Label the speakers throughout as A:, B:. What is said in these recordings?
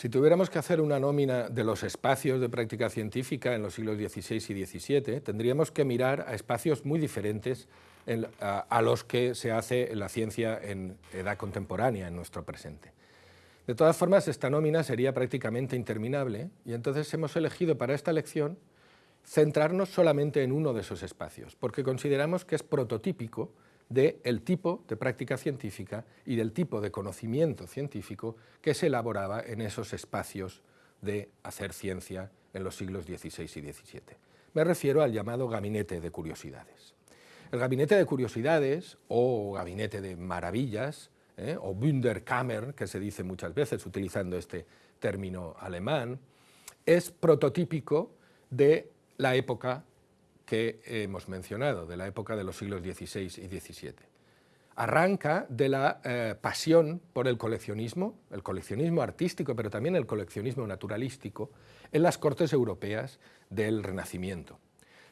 A: Si tuviéramos que hacer una nómina de los espacios de práctica científica en los siglos XVI y XVII, tendríamos que mirar a espacios muy diferentes a, los que se hace la ciencia en edad contemporánea, en nuestro presente. De todas formas, esta nómina sería prácticamente interminable y entonces hemos elegido para esta lección centrarnos solamente en uno de esos espacios, porque consideramos que es prototípico del tipo de práctica científica y del tipo de conocimiento científico que se elaboraba en esos espacios de hacer ciencia en los siglos XVI y XVII. Me refiero al llamado gabinete de curiosidades. El gabinete de curiosidades, o gabinete de maravillas, ¿eh? o Wunderkammer, que se dice muchas veces utilizando este término alemán, es prototípico de la época que hemos mencionado, de la época de los siglos XVI y XVII. Arranca de la eh, pasión por el coleccionismo, el coleccionismo artístico, pero también el coleccionismo naturalístico, en las cortes europeas del Renacimiento.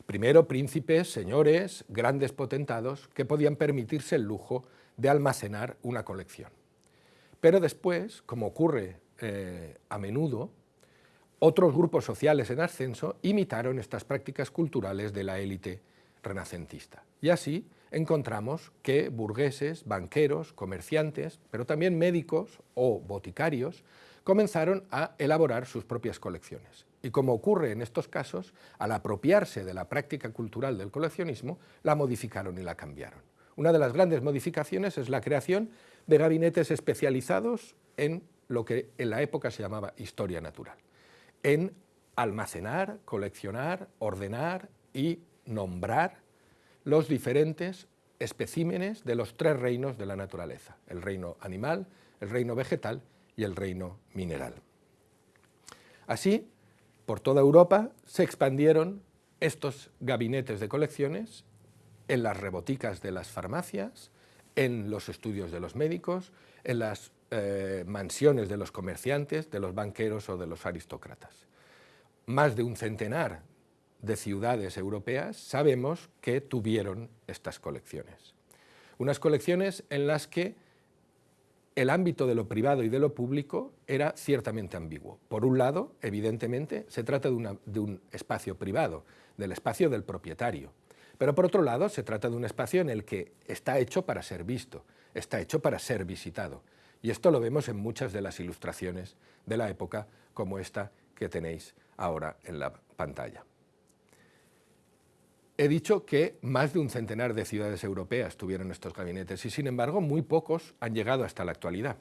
A: Primero príncipes, señores, grandes potentados que podían permitirse el lujo de almacenar una colección. Pero después, como ocurre eh, a menudo, otros grupos sociales en ascenso imitaron estas prácticas culturales de la élite renacentista. Y así encontramos que burgueses, banqueros, comerciantes, pero también médicos o boticarios, comenzaron a elaborar sus propias colecciones. Y como ocurre en estos casos, al apropiarse de la práctica cultural del coleccionismo, la modificaron y la cambiaron. Una de las grandes modificaciones es la creación de gabinetes especializados en lo que en la época se llamaba historia natural en almacenar, coleccionar, ordenar y nombrar los diferentes especímenes de los tres reinos de la naturaleza, el reino animal, el reino vegetal y el reino mineral. Así, por toda Europa se expandieron estos gabinetes de colecciones en las reboticas de las farmacias, en los estudios de los médicos, en las eh, mansiones de los comerciantes, de los banqueros o de los aristócratas. Más de un centenar de ciudades europeas sabemos que tuvieron estas colecciones. Unas colecciones en las que el ámbito de lo privado y de lo público era ciertamente ambiguo. Por un lado, evidentemente, se trata de, de un espacio privado, del espacio del propietario. Pero por otro lado, se trata de un espacio en el que está hecho para ser visto, está hecho para ser visitado. Y esto lo vemos en muchas de las ilustraciones de la época, como esta que tenéis ahora en la pantalla. He dicho que más de un centenar de ciudades europeas tuvieron estos gabinetes y, sin embargo, muy pocos han llegado hasta la actualidad.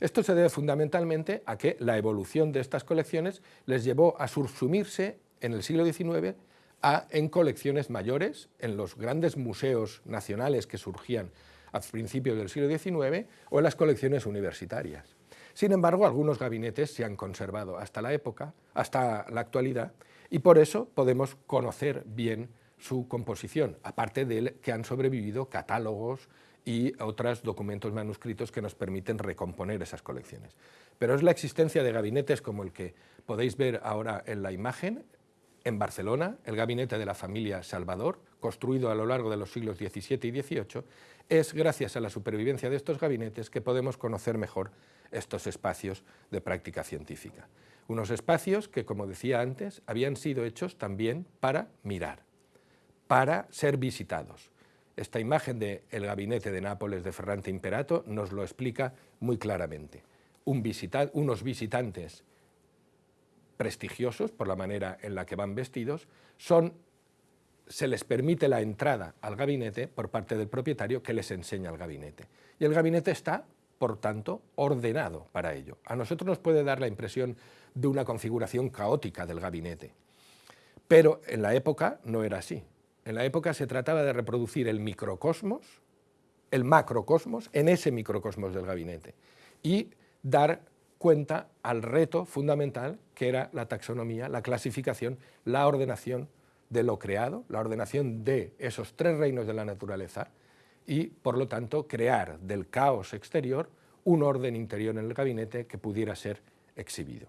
A: Esto se debe fundamentalmente a que la evolución de estas colecciones les llevó a subsumirse en el siglo XIX en colecciones mayores, en los grandes museos nacionales que surgían a principios del siglo XIX o en las colecciones universitarias. Sin embargo, algunos gabinetes se han conservado hasta la época, hasta la actualidad, y por eso podemos conocer bien su composición, aparte de que han sobrevivido catálogos y otros documentos manuscritos que nos permiten recomponer esas colecciones. Pero es la existencia de gabinetes como el que podéis ver ahora en la imagen, en Barcelona, el gabinete de la familia Salvador, construido a lo largo de los siglos XVII y XVIII, es gracias a la supervivencia de estos gabinetes que podemos conocer mejor estos espacios de práctica científica. Unos espacios que, como decía antes, habían sido hechos también para mirar, para ser visitados. Esta imagen del gabinete de Nápoles de Ferrante Imperato nos lo explica muy claramente. unos visitantes prestigiosos, por la manera en la que van vestidos, son se les permite la entrada al gabinete por parte del propietario que les enseña el gabinete. Y el gabinete está, por tanto, ordenado para ello. A nosotros nos puede dar la impresión de una configuración caótica del gabinete, pero en la época no era así. En la época se trataba de reproducir el microcosmos, el macrocosmos, en ese microcosmos del gabinete y dar cuenta al reto fundamental que era la taxonomía, la clasificación, la ordenación de lo creado, la ordenación de esos tres reinos de la naturaleza y, por lo tanto, crear del caos exterior un orden interior en el gabinete que pudiera ser exhibido.